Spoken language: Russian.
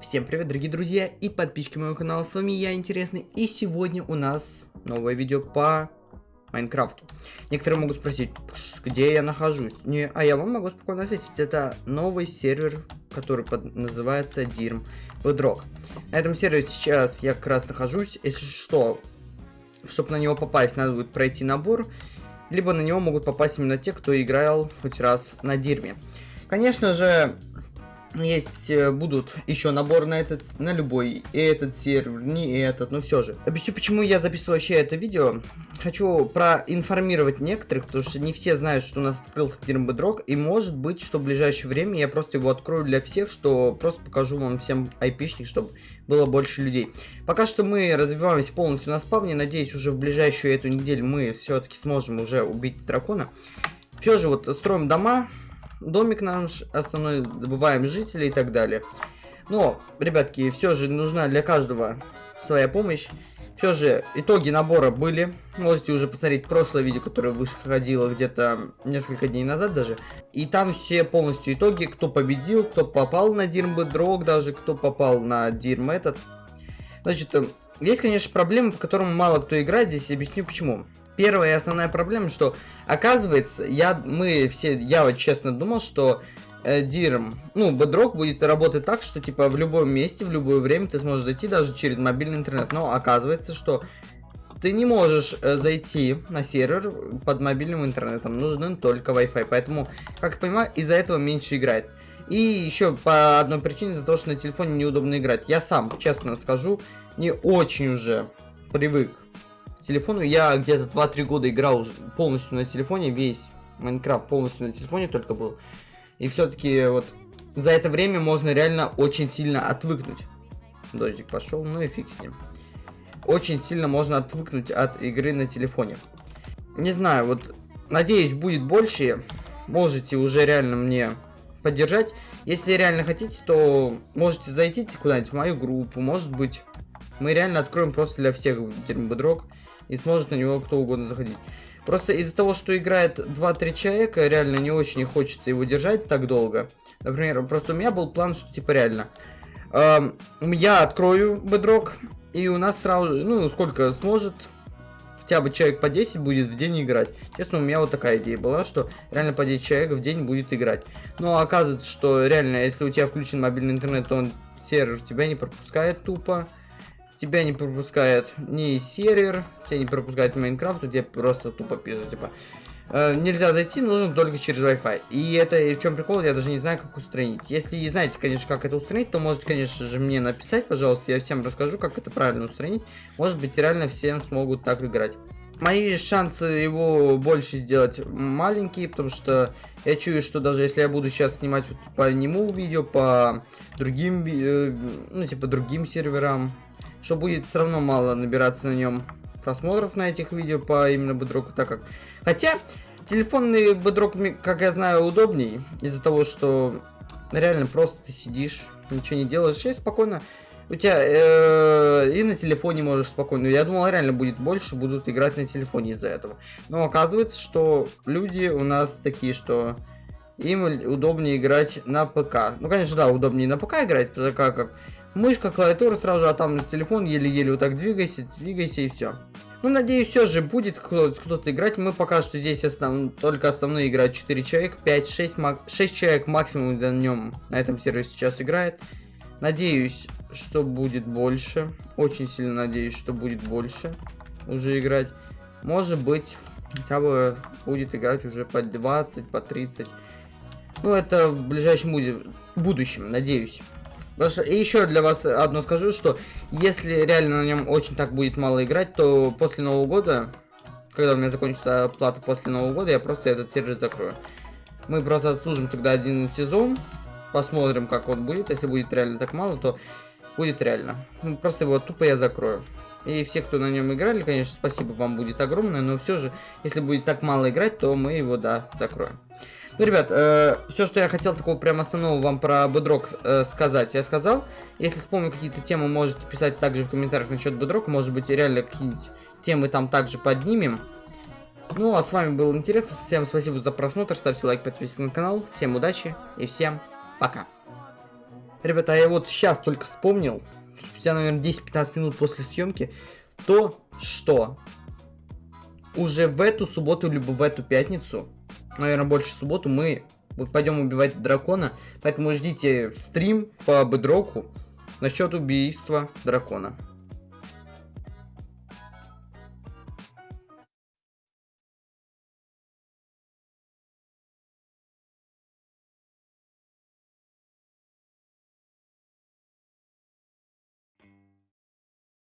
Всем привет, дорогие друзья и подписчики моего канала, с вами я, Интересный, и сегодня у нас новое видео по Майнкрафту. Некоторые могут спросить, где я нахожусь, не, а я вам могу спокойно ответить, это новый сервер, который под, называется Dirm Bedrock. На этом сервере сейчас я как раз нахожусь, если что, чтобы на него попасть, надо будет пройти набор, либо на него могут попасть именно те, кто играл хоть раз на Дирме. Конечно же, есть э, будут еще набор на этот, на любой, и этот сервер, не этот, но все же. Объясню, почему я записываю вообще это видео. Хочу проинформировать некоторых, потому что не все знают, что у нас открылся Дирмбедрок, и может быть, что в ближайшее время я просто его открою для всех, что просто покажу вам всем айпишник, чтобы было больше людей. Пока что мы развиваемся полностью на спавне, надеюсь, уже в ближайшую эту неделю мы все-таки сможем уже убить дракона. Все же вот строим дома, домик наш основной, добываем жителей и так далее. Но, ребятки, все же нужна для каждого своя помощь. Все же, итоги набора были. Можете уже посмотреть прошлое видео, которое выходило где-то несколько дней назад даже. И там все полностью итоги, кто победил, кто попал на Дирм Дрог даже, кто попал на Дирм этот. Значит, э, есть, конечно, проблемы, по которым мало кто играет, здесь объясню почему. Первая и основная проблема, что оказывается, я, мы все, я вот честно думал, что э, ну, Bedrock будет работать так, что типа в любом месте, в любое время ты сможешь зайти даже через мобильный интернет. Но оказывается, что ты не можешь э, зайти на сервер под мобильным интернетом, нужен только Wi-Fi. Поэтому, как я понимаю, из-за этого меньше играет. И еще по одной причине, за то, что на телефоне неудобно играть. Я сам, честно скажу, не очень уже привык телефону. Я где-то 2-3 года играл уже полностью на телефоне, весь Майнкрафт полностью на телефоне только был. И все-таки вот за это время можно реально очень сильно отвыкнуть. Дождик пошел, ну и фиг с ним. Очень сильно можно отвыкнуть от игры на телефоне. Не знаю, вот надеюсь будет больше. Можете уже реально мне поддержать. Если реально хотите, то можете зайти куда-нибудь в мою группу. Может быть, мы реально откроем просто для всех термобедрок и сможет на него кто угодно заходить. Просто из-за того, что играет 2-3 человека, реально не очень хочется его держать так долго. Например, просто у меня был план, что типа реально. Эм, я открою бедрок, и у нас сразу, ну, сколько сможет, хотя бы человек по 10 будет в день играть. Честно, у меня вот такая идея была, что реально по 10 человек в день будет играть. Но оказывается, что реально, если у тебя включен мобильный интернет, то он сервер тебя не пропускает тупо тебя не пропускает ни сервер, тебя не пропускает Майнкрафт, тебя просто тупо пишет, типа, э, нельзя зайти, нужно только через Wi-Fi. И это в чем прикол, я даже не знаю, как устранить. Если знаете, конечно, как это устранить, то можете, конечно же, мне написать, пожалуйста, я всем расскажу, как это правильно устранить. Может быть, реально всем смогут так играть. Мои шансы его больше сделать маленькие, потому что я чую, что даже если я буду сейчас снимать вот по нему видео, по другим, э, ну, типа, другим серверам, что будет все равно мало набираться на нем просмотров на этих видео по именно бедроку, так как... Хотя, телефонный бедрок, как я знаю, удобней, из-за того, что реально просто ты сидишь, ничего не делаешь, и спокойно... У тебя э, и на телефоне можешь спокойно. Я думал, реально будет больше, будут играть на телефоне из-за этого. Но оказывается, что люди у нас такие, что им удобнее играть на ПК. Ну, конечно, да, удобнее на ПК играть, ПК как Мышка, клавиатура сразу, а там телефон еле-еле вот так двигайся, двигайся и все. Ну, надеюсь, все же будет кто-то кто играть. Мы пока что здесь основ... только основные играют 4 человека, 5-6 мак... 6 человек максимум на нем на этом сервере сейчас играет. Надеюсь, что будет больше. Очень сильно надеюсь, что будет больше уже играть. Может быть, хотя бы будет играть уже по 20, по 30. Ну, это в ближайшем будущем, надеюсь. И еще для вас одно скажу, что если реально на нем очень так будет мало играть, то после Нового года, когда у меня закончится плата после Нового года, я просто этот сервер закрою. Мы просто отслужим тогда один сезон, посмотрим, как он будет. Если будет реально так мало, то будет реально. Ну, просто его тупо я закрою. И все, кто на нем играли, конечно, спасибо вам будет огромное, но все же, если будет так мало играть, то мы его, да, закроем. Ну, ребят, э, все, что я хотел такого прям основного вам про бедрок э, сказать, я сказал. Если вспомню какие-то темы, можете писать также в комментариях насчет бедрока. Может быть, реально какие-нибудь темы там также поднимем. Ну, а с вами был интересно. Всем спасибо за просмотр. Ставьте лайк, подписывайтесь на канал. Всем удачи и всем пока. Ребята, я вот сейчас только вспомнил, спустя, наверное, 10-15 минут после съемки, то, что уже в эту субботу, либо в эту пятницу, наверное, больше субботу, мы пойдем убивать дракона. Поэтому ждите стрим по бедроку насчет убийства дракона.